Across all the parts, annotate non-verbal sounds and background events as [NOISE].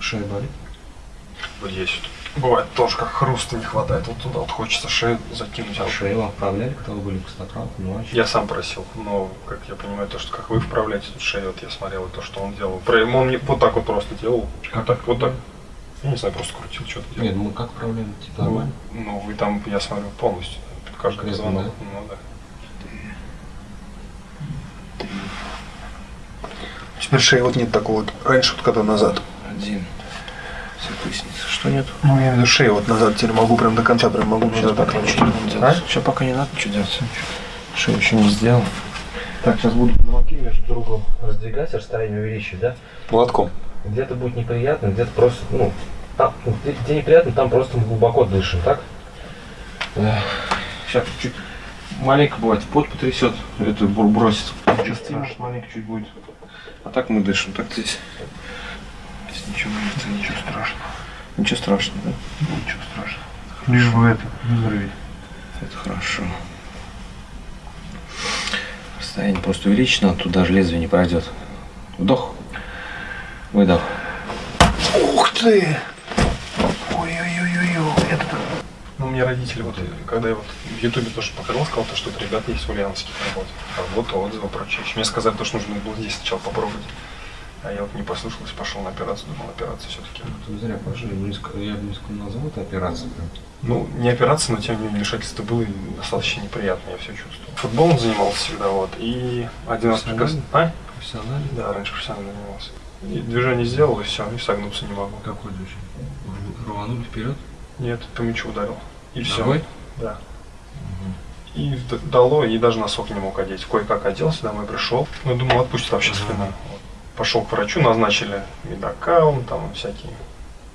Шея болит? Вот есть. Бывает тоже как хруста не хватает. Вот туда вот хочется шею закинуть. А шею вам вправляли, когда вы были в Костоправ? Ну, я сам просил, но, как я понимаю, то, что как вы вправляете тут шею, вот я смотрел то, что он делал. Он мне вот так вот просто делал. Как так, вот так. Я не знаю, просто крутил, что-то делал. Нет, ну мы как вправляем? Типа? Ну, ну, вы там, я смотрю, полностью. Каждый звонок. Да? Ну, да. Теперь шеи вот нет такого вот. Раньше вот когда назад. Один. Все поясница. Что нет? Ну, я имею шею вот назад теперь могу прям до конца прям могу. Сейчас пока ничего не надо делать. А? Сейчас пока не надо ничего делать. Шею еще не сделал. Так, сейчас буду замки между другом раздвигать, расстояние увеличить, да? Платком. Где-то будет неприятно, где-то просто, ну, там, где, где неприятно, там просто мы глубоко дышим, так? Сейчас чуть маленько бывает, пот потрясет, это бросит. Может маленько чуть будет. А так мы дышим, так здесь ничего нет, ничего страшного. Ничего страшного, да? Ничего страшного. Лишь бы это, взрыви. Это хорошо. Расстояние просто увеличить надо, тут даже лезвие не пройдет. Вдох, выдох. Ух ты! Ой-ой-ой-ой, это ну, мне родители, вот, когда я вот в Ютубе тоже показал, сказал, то, что это ребята есть в Ульяновске работают. Работа, отзывы, прочее. Мне сказали, то, что нужно было здесь сначала попробовать. А я вот не послушался, пошел на операцию, думал, операция все-таки. Ты зря пошли, я бы не назвал это операцией. Ну, не операция, но тем не менее вмешательство было достаточно неприятное, я все чувствовал. Футболом занимался всегда, вот, и один раз прекрасно... А? Профессионально? Да, раньше профессионально занимался. И движение сделал, и все, и согнуться не могу. Какое движение? Рванули вперед? Нет, по мячу ударил. И Ногой? все. Да. Угу. И дало, и даже носок не мог одеть. Кое-как оделся, домой пришел. Ну, думал, отпустит вообще спина. Пошел к врачу, назначили медокаун, там всякие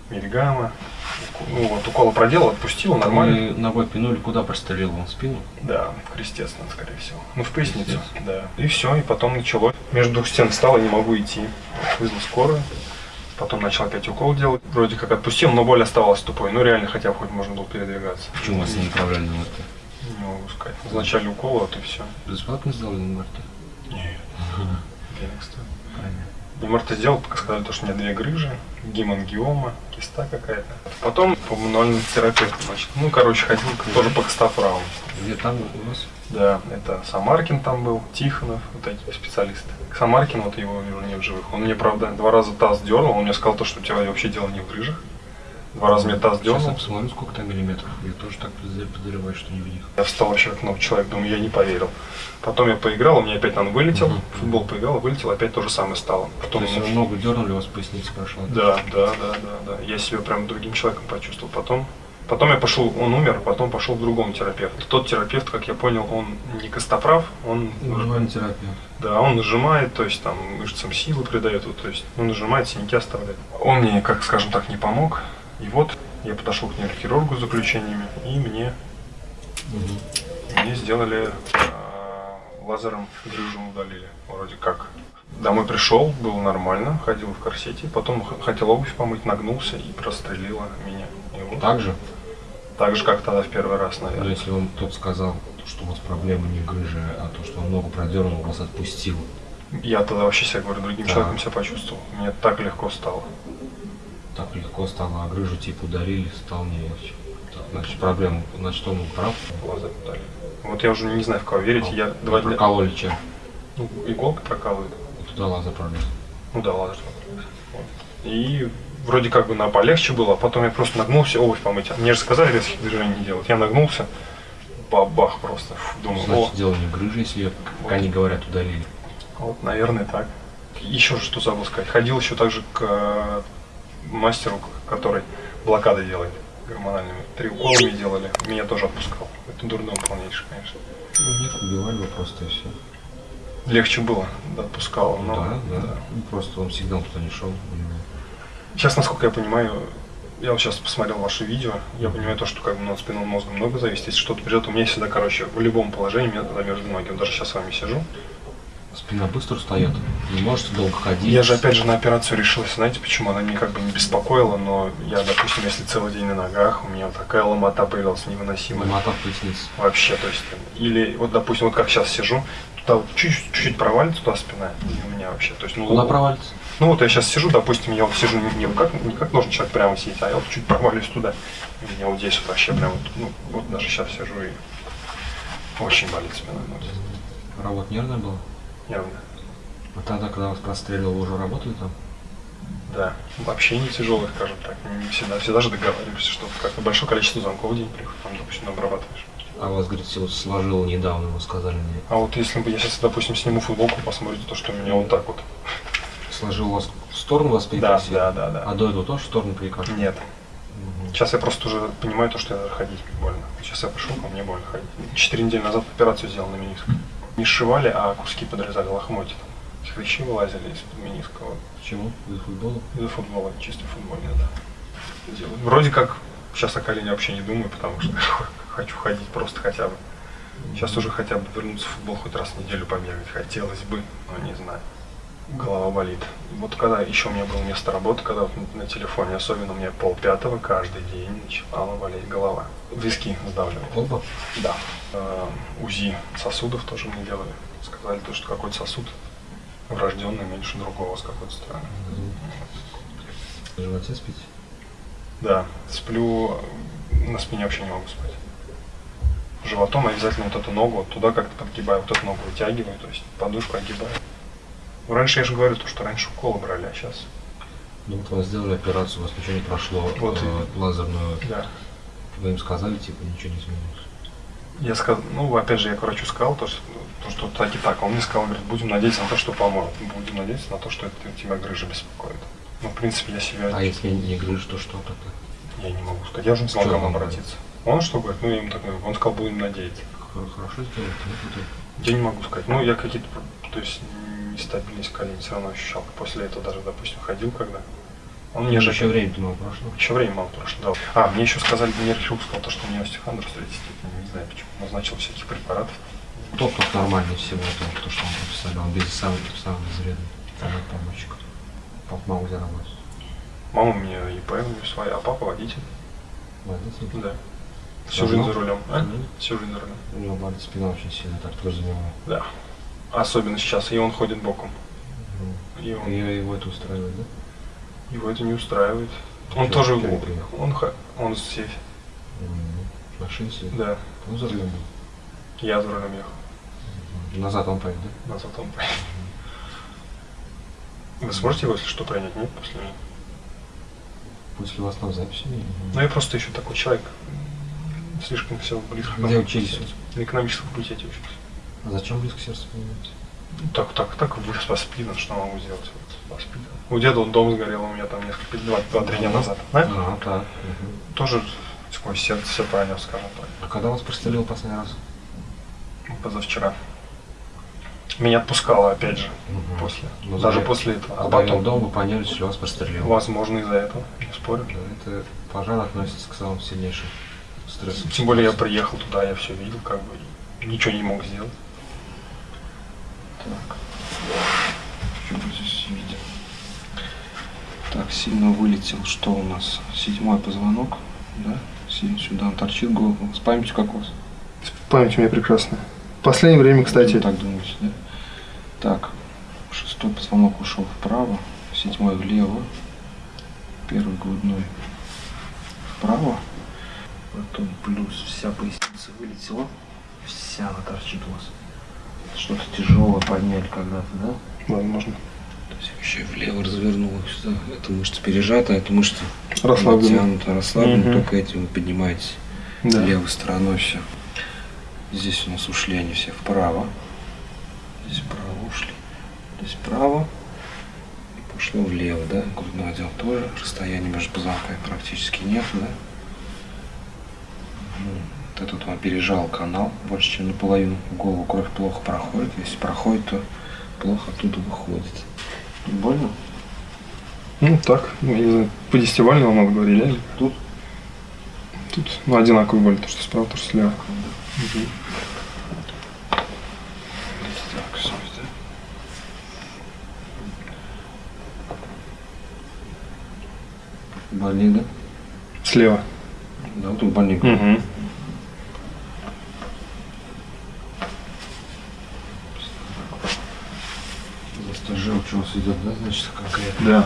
мильгамма. Ну вот, уколы проделал, отпустил, нормально. Вы ногой пинули, куда прострелил он спину? Да, в крестец, скорее всего. Ну, в поясницу, да. И все, и потом началось. Между двух стен встал, и не могу идти. Вызвал скорую. Потом начал опять укол делать. Вроде как отпустил, но боль оставалась тупой. Ну реально хотя бы хоть можно было передвигаться. Почему вас не направляли на МРТ? Не могу сказать. Назначали укол, вот и все. Бесплатно сделали на МРТ? Нет. Денег стоит. Понятно. МРТ сделал, пока сказали, то, что у меня две грыжи, гемангиома, киста какая-то. Потом по мануальному терапевту, значит. Ну, короче, ходил тоже по костафрау. Где там у вас? Да, это Самаркин там был, Тихонов, вот такие специалисты. Самаркин, вот его вижу не в живых. Он мне, правда, два раза таз дернул, он мне сказал, то, что у тебя вообще дело не в грыжах. Два таз дернул. Сейчас я посмотрю, сколько там миллиметров. Я тоже так подозреваю, что не в них. Я встал вообще как новый человек, думаю, я не поверил. Потом я поиграл, у меня опять он вылетел, угу. футбол поиграл, вылетел, опять то же самое стало. Потом то есть он... ногу дернули, у вас поясница прошла? Да, да, да, да, да. Я себя прям другим человеком почувствовал. Потом Потом я пошел, он умер, потом пошел к другому терапевту. Тот терапевт, как я понял, он не костоправ, он... Нажимает терапевт. Да, он нажимает, то есть там мышцам силы придает, вот, то есть он нажимает, синяки оставляет. Он мне, как скажем так, не помог. И вот я подошел к нейрохирургу с заключениями, и мне, угу. мне сделали э, лазером грыжу удалили, вроде как. Домой пришел, было нормально, ходил в корсете, потом хотел обувь помыть, нагнулся и прострелило меня. И вот. Так же? Так же, как тогда в первый раз, наверное. Но если он тот сказал, что у вас проблема не грыжа, а то, что он ногу продернул, вас отпустил. Я тогда вообще себя говорю, другим да. человеком себя почувствовал. Мне так легко стало. Так легко стало, а грыжу типа ударили, стал не легче. Значит, проблема, значит, он прав. Глаза ударили. Вот я уже не знаю, в кого верить. А, я два дня... Прокололи чем? Ну, иголка прокалывает. Туда лазер пролез. Ну да, лазер пролез. Вот. И вроде как бы на полегче было, а потом я просто нагнулся, обувь помыть. Мне же сказали резких движений не делать. Я нагнулся, бабах просто. Думаю, Значит, о. дело не грыжи, если как вот. они говорят, удалили. Вот, наверное, так. Еще что забыл сказать. Ходил еще также к э, мастеру, который блокады делает гормональными. Три укола мне делали, меня тоже отпускал. Это дурдом полнейший, конечно. Ну нет, убивали бы просто и все. Легче было, да, отпускал. Но, да, да. да. Ну, просто он всегда туда не шел. Сейчас, насколько я понимаю, я вот сейчас посмотрел ваше видео, я понимаю то, что как бы ну, от спинного мозга много зависит. Если что-то придет, у меня всегда, короче, в любом положении меня между ноги. Вот даже сейчас с вами сижу. Спина быстро встает, не можете долго ходить. Я же опять же на операцию решился, знаете почему? Она меня как бы не беспокоила, но я, допустим, если целый день на ногах, у меня такая ломота появилась невыносимая. Ломота в пояснице. Вообще, то есть, или вот, допустим, вот как сейчас сижу, туда вот чуть-чуть провалится туда спина, и у меня вообще, то есть, ну... Куда провалится? Ну вот я сейчас сижу, допустим, я вот сижу не, не как, не как должен человек прямо сидеть, а я вот чуть провалюсь туда. И у меня вот здесь вот вообще прям вот, ну, вот даже сейчас сижу и очень болит спина. Вот. Работа нервная была? Явно. А тогда, когда вас простреливал, вы уже работали там? Да. Вообще не тяжелый, скажем так. Не всегда, всегда же договариваемся, что как-то большое количество звонков в день приходит, там, допустим, обрабатываешь. А вас, говорите, вот сложило недавно, вы сказали мне. А вот если бы я сейчас, допустим, сниму футболку, посмотрите то, что у меня вот так вот. Сложил вас в сторону вас Да, перекосило? да, да, да. А до этого тоже в сторону перекосило? Нет. Сейчас я просто уже понимаю то, что я ходить больно. Сейчас я пришел, а мне больно ходить. Четыре недели назад операцию сделал на мениск. Не сшивали, а куски подрезали лохмотья. Хрящи вылазили из-под мениска. Почему? Из футбола? Из-за футбола, чисто футбольный, да. Делаю. Вроде как сейчас о колене вообще не думаю, потому что [LAUGHS] хочу ходить просто хотя бы. Сейчас уже хотя бы вернуться в футбол хоть раз в неделю побегать. Хотелось бы, но не знаю. Голова болит. Вот когда еще у меня было место работы, когда вот на- телефоне, особенно у меня полпятого каждый день начинала болеть голова. Виски сдавливали. Оба? Да. Э, УЗИ сосудов тоже мне делали. Сказали, то, что какой-то сосуд врожденный меньше другого с какой-то стороны. В животе спите? Да, сплю, на спине вообще не могу спать. Животом обязательно вот эту ногу вот туда как-то подгибаю, вот эту ногу вытягиваю, то есть подушку огибаю. Ну, раньше я же говорю, то, что раньше уколы брали, а сейчас, Ну вот вас сделали операцию, у вас ничего не прошло, Вот э, лазерную. да. Вы им сказали, типа, ничего не изменилось? Я сказал, ну, опять же, я к врачу сказал, то, что, то, что так и так. А он мне сказал, говорит, будем надеяться на то, что поможет. Будем надеяться на то, что это тебя грыжа беспокоит. Ну, в принципе, я себя... А если не грыжь, то что тогда? Я не могу сказать. Я уже не смог к Что вам обратиться. Он что говорит? Ну, я ему так говорю. Он сказал, будем надеяться. Хор- Хорошо вот это. Я не могу сказать. Ну, я какие-то, то есть, нестабильность колен все равно ощущал. После этого даже, допустим, ходил когда. Он мне же еще время-то мало прошло. Еще время мало прошло, да. А, мне еще сказали, нейрохирург сказал, то, что у меня остеохондроз третьей степени. Не знаю почему. Назначил всяких препаратов. Топ тут нормальный всего то, то, что он прописали. Он без самый, самый безвредный. Может помочь. Папа мама где работает? Мама у меня ИП, у нее своя, а папа водитель. Водитель? Да. Всю жизнь за рулем. А? Мгм. Всю жизнь за рулем. У него болит спина очень сильно, так тоже за него. Да. Особенно сейчас. И он ходит боком. И он, И его это устраивает, да? его это не устраивает. Он Чё, тоже... приехал? Он, ха- он здесь. Мгм. Машина сидит? Да. Ну, за рулем был. Я за рулем ехал. Назад он поедет, да? Назад он поедет. Вы сможете его, если что, принять? Нет, после меня? После вас там записи Ну, я просто еще такой человек. Слишком все близко. Где учились? На экономическом факультете учился. А зачем близко сердце понимаете? Ну, Так, так, так, вы воспитан, что могу сделать? Вот, воспитан. У деда вот дом сгорел у меня там несколько, два, два-три дня назад. А? А, так. мгм. Тоже сквозь сердце все пронес, скажем так. А когда вас прострелил последний раз? Позавчера. Меня отпускало, опять же, Мгм. после. Ну, Даже за- после этого. А Когда потом, дома поняли, что вас прострелило. возможно, из-за этого, не спорю. Да, Это пожар относится к самым сильнейшим стрессам. Тем более я приехал туда, я все видел, как бы, ничего не мог сделать. Так. Что мы здесь видим? Так, сильно вылетел. Что у нас? Седьмой позвонок. Да? Сюда он торчит голову. С памятью как у вас? Память у меня прекрасная. В последнее время, Вы Так думаете, да? Так. Шестой позвонок ушел вправо. Седьмой влево. Первый грудной вправо. Потом плюс вся поясница вылетела. Вся она торчит у вас. Что-то тяжелое подняли когда-то, да? возможно. То есть еще и влево развернула сюда. Эта мышца пережата, эта мышца Расслабленно. натянута, расслаблена. Мгм. Только этим вы поднимаетесь Да. левой стороной все. Здесь у нас ушли они все вправо. Здесь вправо ушли. Здесь вправо. И пошло влево, да? Грудной отдел тоже. Расстояние между позвонками практически нет, да? Мгм. Вот этот он пережал канал больше, чем наполовину. В голову кровь плохо проходит. Если проходит, то плохо оттуда выходит. Больно? Ну, так, я не знаю, по десятивальному надо говорили, или? Тут? Тут, ну, одинаковый боль, то, что справа, то, что слева. Так, все, да? Больник, да? Слева. Да, вот тут больник. Угу. Просто желчь у вас идет, да, значит, конкретно? Да.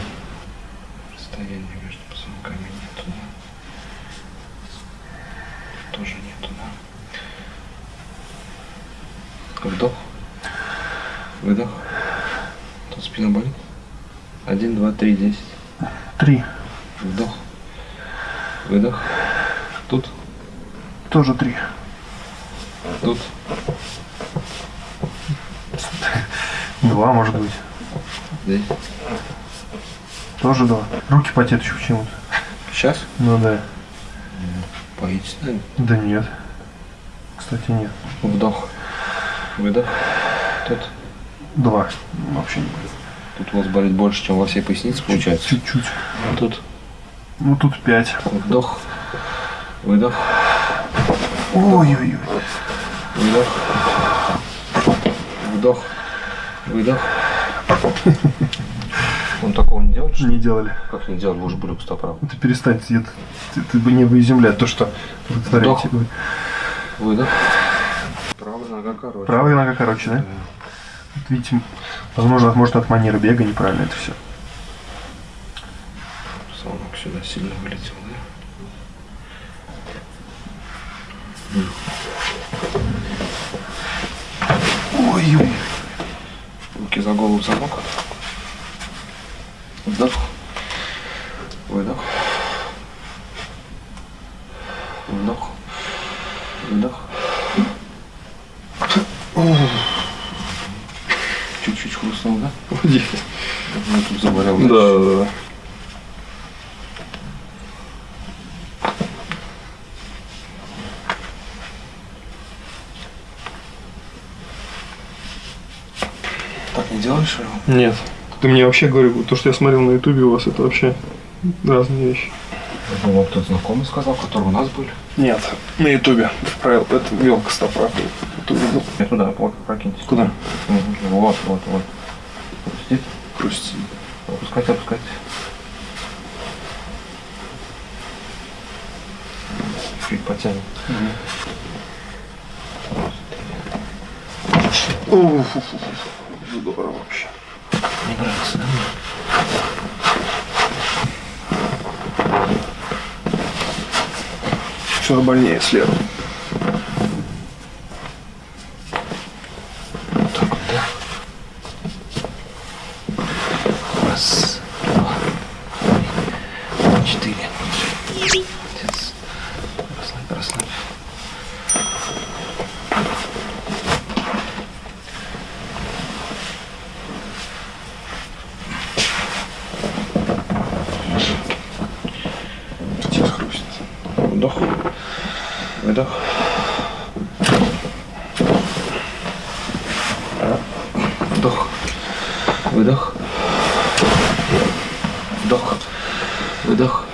Расстояние между позвонками нету, да? Тоже нету, да? Вдох. Выдох. Тут спина болит. Один, два, три, десять. Три. Вдох. Выдох. Тут. Тоже три. Тут. Два, может быть. Здесь. Тоже два. Руки потеют еще почему-то. Сейчас. Ну да. Боитесь, наверное? Да нет. Кстати, нет. Вдох. Выдох. Тут. Два. Вообще не болит. Тут у вас болит больше, чем во всей пояснице, получается. Чуть-чуть. Тут. Ну тут пять. Вдох. Выдох. Ой-ой-ой. Выдох. Вдох. Выдох. [LAUGHS] Он такого не делал? что? Не делали. Как не делал? Вы уже были пустоправы. Ты перестань, ты, ты, ты бы не выиземлять то, что Вдох. вытворяете. Выдох. Правая нога короче. Правая нога короче, да? Вот видите, возможно, может от манеры бега неправильно это все. Позвонок сюда сильно вылетел, да? За голову замок. Вдох. Выдох. Вдох. Выдох. Чуть-чуть хрустнул, да? Я тут заболел. Да, да, да. Так не делаешь, Иван? Нет. Ты мне вообще говорил, то, что я смотрел на ютубе у вас, это вообще разные вещи. Думал, кто-то знакомый сказал, который у нас были. Нет, на ютубе. Правил, это вел Костоправ. Ты увидел? Я туда, плохо прокиньтесь. Куда? Вот, вот, вот. Хрустит. Хрустит. Опускайте, опускайте. Чуть потянем. Здорово вообще. Не нравится, да? Все больнее слева. Вот так вот, да? Раз, два, три, четыре. Молодец. Расслабь, расслабь. Сейчас хрустит. Вдох. Выдох. Вдох. Выдох. Вдох. Выдох.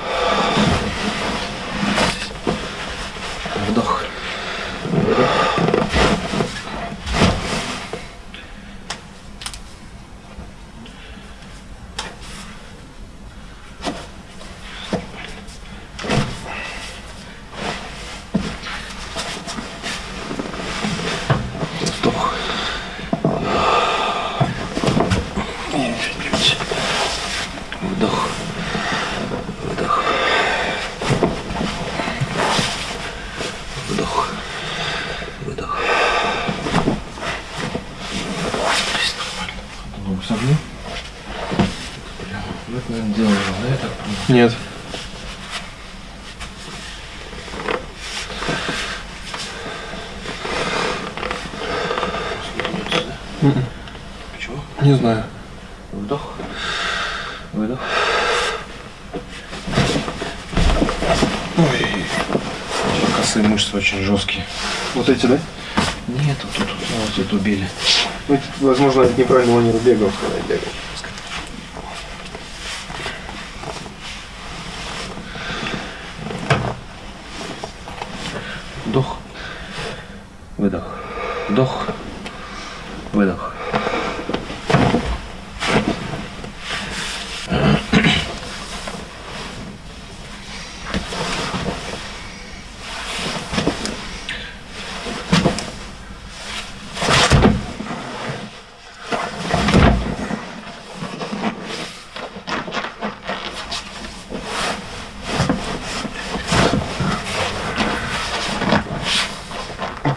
Вдох. Выдох. Вдох. И чуть-чуть. Вдох. Выдох. Вдох. Выдох. Есть нормально. Ногу согни. Бля, ну это, наверное, делал, да, я так понимаю? Нет. Почему? Не знаю. Вдох. Выдох. Ой. Косые мышцы очень жесткие. Вот эти, да? Нет, вот тут, вот тут убили. Ну, это, возможно, от неправильного манеры бега, когда бегал. Вдох. Выдох. Вдох. Выдох.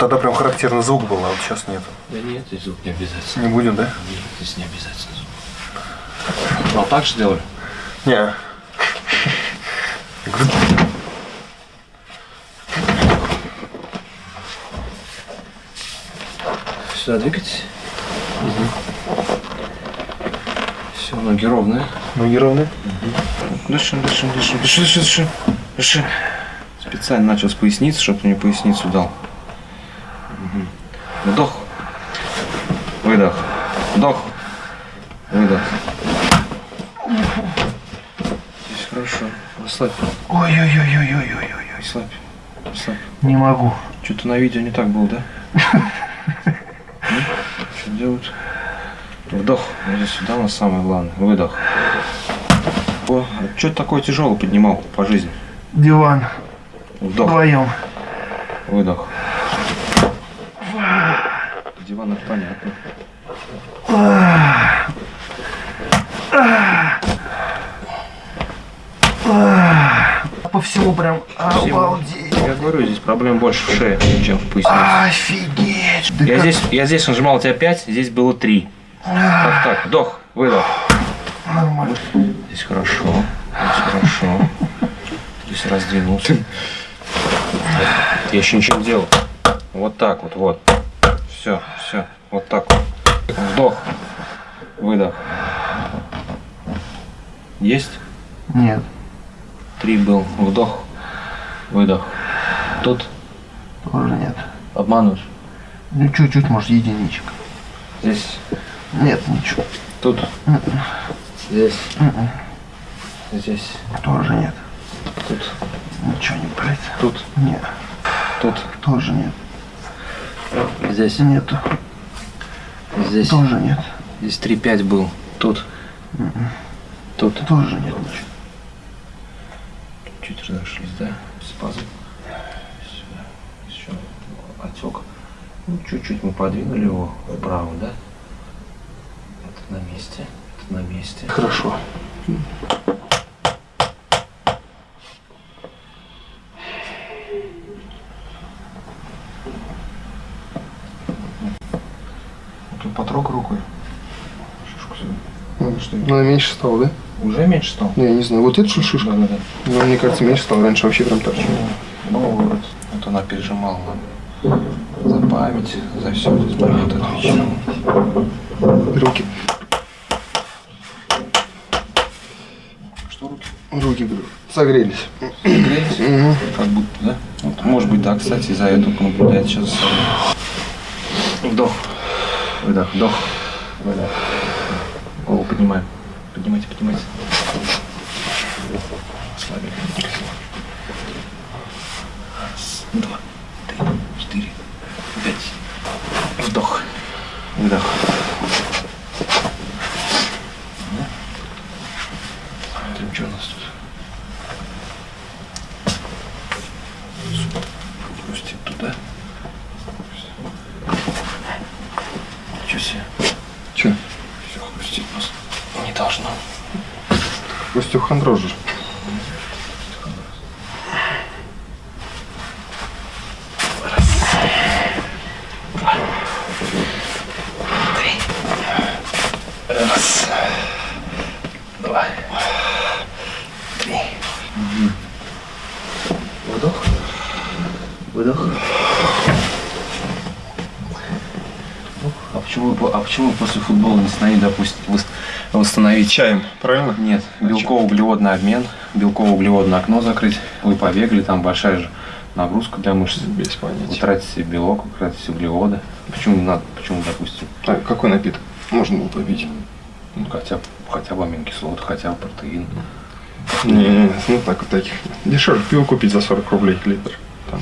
Тогда прям характерный звук был, а вот сейчас нет. Да нет, здесь звук не обязательно. Не будем, да? Нет, здесь не обязательно звук. Ну, а так же делали? Не. Сюда двигайтесь. Все, ноги ровные. Ноги ровные? Дышим, дышим, дышим, дыши, дыши, дыши, дыши. Специально начал с поясницы, чтобы мне поясницу дал. Мгм. Вдох. Выдох. Вдох. Выдох. Здесь хорошо. Расслабь. Ой-ой-ой-ой-ой-ой. Расслабь. Расслабь. Не могу. Что-то на видео не так было, да? [LAUGHS] Что делают? Вдох. Здесь сюда у нас самое главное. Выдох. О, а что ты такое тяжелое поднимал по жизни? Диван. Вдох. Вдвоем. Выдох. Диван это понятно. По всему прям обалдеть. Я говорю, здесь проблем больше в шее, чем в пояснице. Офигеть. Да Я как- здесь, я здесь нажимал тебя 5, здесь было 3. Так, так, вдох, выдох. Нормально. Здесь хорошо, здесь хорошо. Здесь раздвинулся. Я еще ничего не делал. Вот так вот, вот. Все, все, вот так вот. Вдох, выдох. Есть? Нет. Три был. Вдох, выдох. Тут Тоже нет. обманываешь. Ну, чуть-чуть, может, единичек. Здесь, Нет, ничего. тут, здесь, Мгм. здесь, Тоже нет. тут, Ничего не болит. тут, Нет. тут, Тоже нет. Здесь, Нету. здесь. Тоже нет. Здесь 3-5 был. Тут. Тут. Тоже нет ничего. Чуть разошлись, да? Спазм. Сюда. Еще отек. Ну, чуть-чуть мы подвинули его вправо, да? Это на месте. Это на месте. Хорошо. Ну, ну, меньше стало, да? Уже меньше стал? Ну, я не знаю. Вот это что шишка? Да, да, да. Ну, мне кажется, меньше стало. Раньше вообще прям торчало. Ну, вот. Вот она пережимала нам. За память, за все здесь момент отвечал. Руки. Что руки? Руки, говорю, согрелись. Грелись? Мгм. Как будто, да? Вот, может быть, да, кстати, за эту наблюдает сейчас. Вдох. Выдох. Вдох. Выдох. Голову поднимаем. Поднимайте, поднимайте. Слабее. Раз, два, три, четыре, пять. Вдох. Выдох. Смотрим, что у нас тут. Пустим туда. Ничего себе. Че? Все хрустит просто. Не должно. Остеохондроз же. Раз. Два. Три. Вдох. Выдох. А почему, а почему после футбола не смогли, допустим, вос- восстановить Чаем, правильно? Нет, белково-углеводный обмен, белково-углеводное окно закрыть. Вы побегали, там большая же нагрузка для мышц. Без Вы понятия. тратите белок, вы тратите углеводы. Почему не надо? Почему, допустим, А какой напиток? Можно было попить. ну, хотя, бы- хотя бы аминокислоты, хотя бы протеин. Не, ну так вот таких. Дешевле пиво купить за 40 рублей литр. Там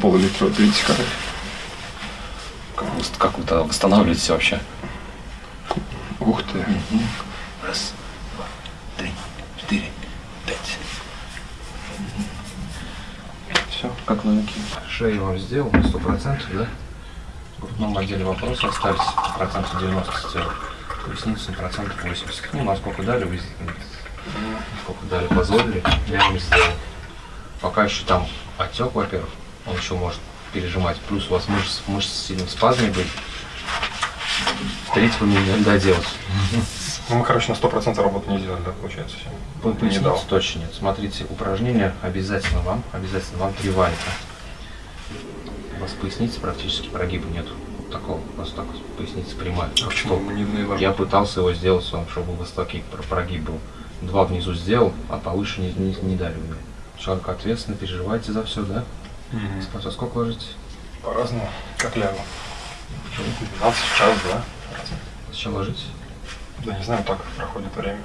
пол-литра 30 калорий. Как как вы тогда восстанавливаете вообще? Ух ты. Раз, два, три, четыре, пять. Все, как новенький. Шею вам сделал на сто процентов, да? В грудном отделе вопросы остались процентов 90 сделал. Поясницу процентов 80. Ну, насколько дали, вы сколько дали, позволили, я вам сделал. Пока еще там отек, во-первых, он еще может пережимать. Плюс у вас мышцы, мышцы в спазме были. Третьего не надо делать. Ну, мы, короче, на 100% работы не сделали, да, получается? По Не дал. точно нет. Смотрите, упражнения обязательно вам, обязательно вам три валька. У вас поясницы практически прогиба нету. Такого, просто так вот поясница прямая. А почему мы не не Я пытался его сделать, чтобы высокий про- прогиб был. Два внизу сделал, а повыше не, не, не дали мне. Человек ответственно, переживаете за все, да? Мгм. Спать во сколько ложитесь? По-разному. Как лягу. 12 час, да? Зачем ложитесь? Да не знаю, так проходит время.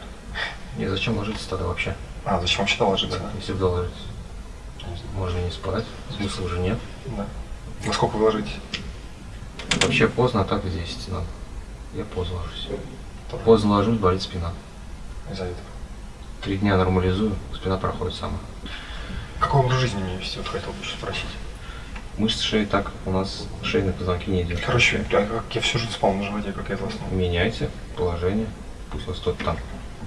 Не, зачем ложитесь тогда вообще? А, зачем вообще туда ложиться? да? Если ложитесь, Не знаю. можно не спать, смысла уже нет. Да. На сколько вы ложитесь? Вообще поздно, а так в 10 надо. Я поздно ложусь. Тоже Поздно ложусь, болит спина. Из-за этого. Три дня нормализую, спина проходит сама. Какой образ жизни мне вести? Вот хотел бы спросить. Мышцы шеи так, у нас шейные позвонки не держат. Короче, а как я всю жизнь спал на животе, как я это основном. Меняйте положение, пусть вас кто-то там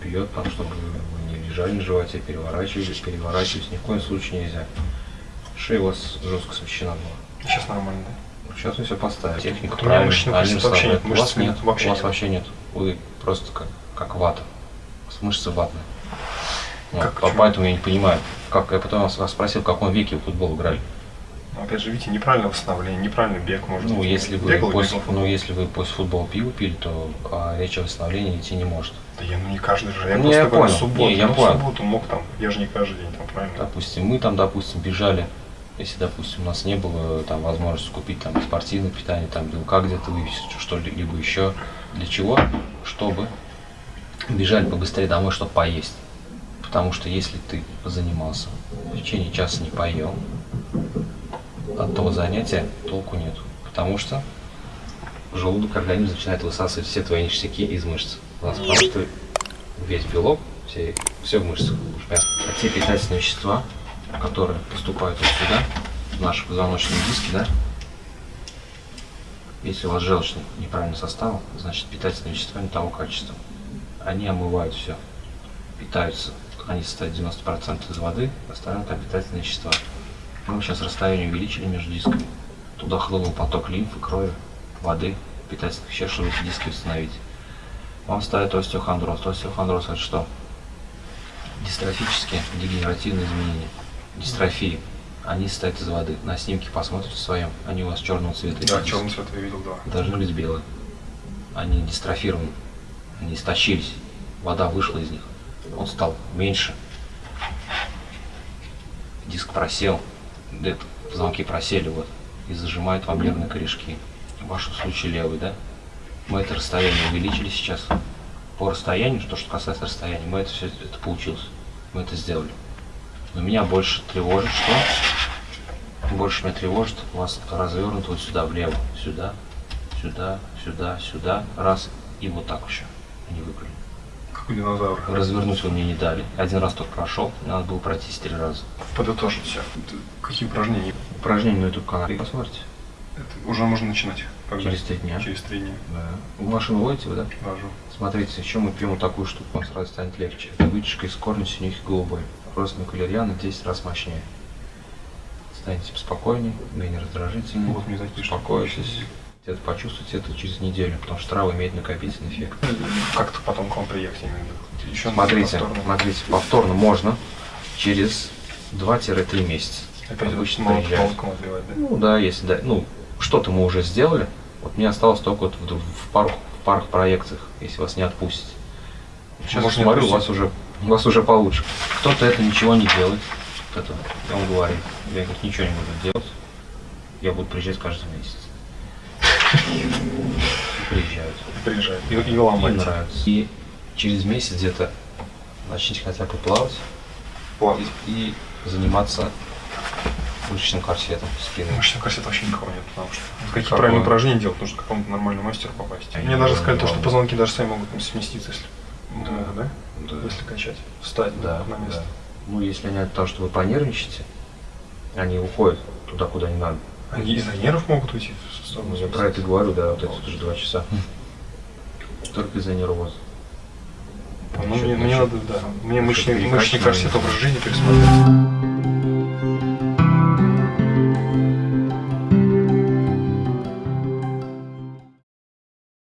бьет, там, чтобы вы не лежали на животе, переворачивались, переворачивались, ни в коем случае нельзя. Шея у вас жестко смещена была. Сейчас нормально, да? Сейчас мы все поставим. Техника правильная. мышечных они мышц вообще нет, расслабляют. У вас мышц нет, вообще у вас нет. вообще нет. Вы просто как, как вата. Вас мышцы ватные. Вот, Как, поэтому я не понимаю. Как, я потом вас спросил, в каком веке вы в футбол играли. Но опять же, видите, неправильное восстановление, неправильный бег может Ну, быть. если вы, Бегал, после, бегал. ну, если вы после футбола пиво пили, то а, речь о восстановлении идти не может. Да я ну не каждый же. Я Не, просто я понял. субботу. Не, я ну, понял. субботу мог там, я же не каждый день там, правильно? Допустим, мы там, допустим, бежали, если, допустим, у нас не было там возможности купить там спортивное питание, там белка где-то вывести, что-либо еще. Для чего? Чтобы бежали побыстрее домой, чтобы поесть. Потому что если ты позанимался, в течение часа не поел, от того занятия толку нет. Потому что желудок, организм начинает высасывать все твои ништяки из мышц. У нас потому весь белок, все, все в мышцах. А те питательные вещества, которые поступают вот сюда, в наши позвоночные диски, да, если у вас желчный неправильный состав, значит питательные вещества не того качества. Они омывают все, питаются, они состоят 90% из воды, остальное там питательные вещества. Мы сейчас расстояние увеличили между дисками. Туда хлынул поток лимфы, крови, воды, питательных веществ, чтобы эти диски восстановить. Вам ставят остеохондроз. Остеохондроз это что? Дистрофические дегенеративные изменения. Дистрофии. Они состоят из воды. На снимке посмотрите в своем. Они у вас черного цвета. Да, эти черный диски. цвет я видел, да. Должны быть белые. Они дистрофированы. Они истощились. Вода вышла из них. Он стал меньше. Диск просел. Позвонки просели вот. И зажимают вам нервные корешки. В вашем случае левый, да? Мы это расстояние увеличили сейчас. По расстоянию, то, что касается расстояния, мы это все это получилось. Мы это сделали. Но меня больше тревожит, что больше меня тревожит, у вас развернут вот сюда, влево, сюда, сюда, сюда, сюда, раз, и вот так еще. Не выбрали. У динозавра. Развернуть вы мне не дали. Один раз только прошел, надо было пройти три раза. Подытожить все. Какие упражнения? Упражнение на YouTube канале посмотрите. Это уже можно начинать. Когда? Через три дня. Через три дня. Да. В машину водите вы, да? Вожу. Смотрите, еще мы пьем вот такую штуку, вам сразу станет легче. Это вытяжка из корня синюхи голубой. Просто на калерьяна 10 раз мощнее. Станете спокойнее, менее раздражительнее. Вот мне такие успокоитесь. Это почувствуйте это через неделю, потому что трава имеет накопительный эффект. Как-то потом к вам приехать именно. Еще Смотрите, повторно. смотрите, повторно можно через 2-3 месяца. Опять Обычно молотком отбивать, да? Ну да, если да, ну что-то мы уже сделали. Вот мне осталось только вот в, в парах, в парах проекциях, если вас не отпустить. Сейчас Может, смотрю, у вас уже у вас уже получше. Кто-то это ничего не делает. Это он говорит, я говорит, ничего не буду делать. Я буду приезжать каждый месяц. И Приезжают. Приезжает. И, и ломать. нравится. И через месяц где-то начните хотя бы плавать Плавать. и, и заниматься мышечным корсетом спины. Мышечного корсета вообще никого нет, потому что какие Какое? правильные упражнения делать, нужно к какому-то нормальному мастеру попасть. Я Мне не даже сказали, то, что позвонки даже сами могут там сместиться, если Да. могут, да? Да. Если качать. Встать Да, на место. да. Ну, если они от того, что вы понервничаете, они уходят туда, куда не надо. Они из-за нервов могут уйти в сторону. Я про это говорю, да, вот эти уже два часа. [LAUGHS] Только из-за нервоза. Ну, мне, мне надо, да. Мне мышечный, мышечный корсет образ жизни пересмотреть.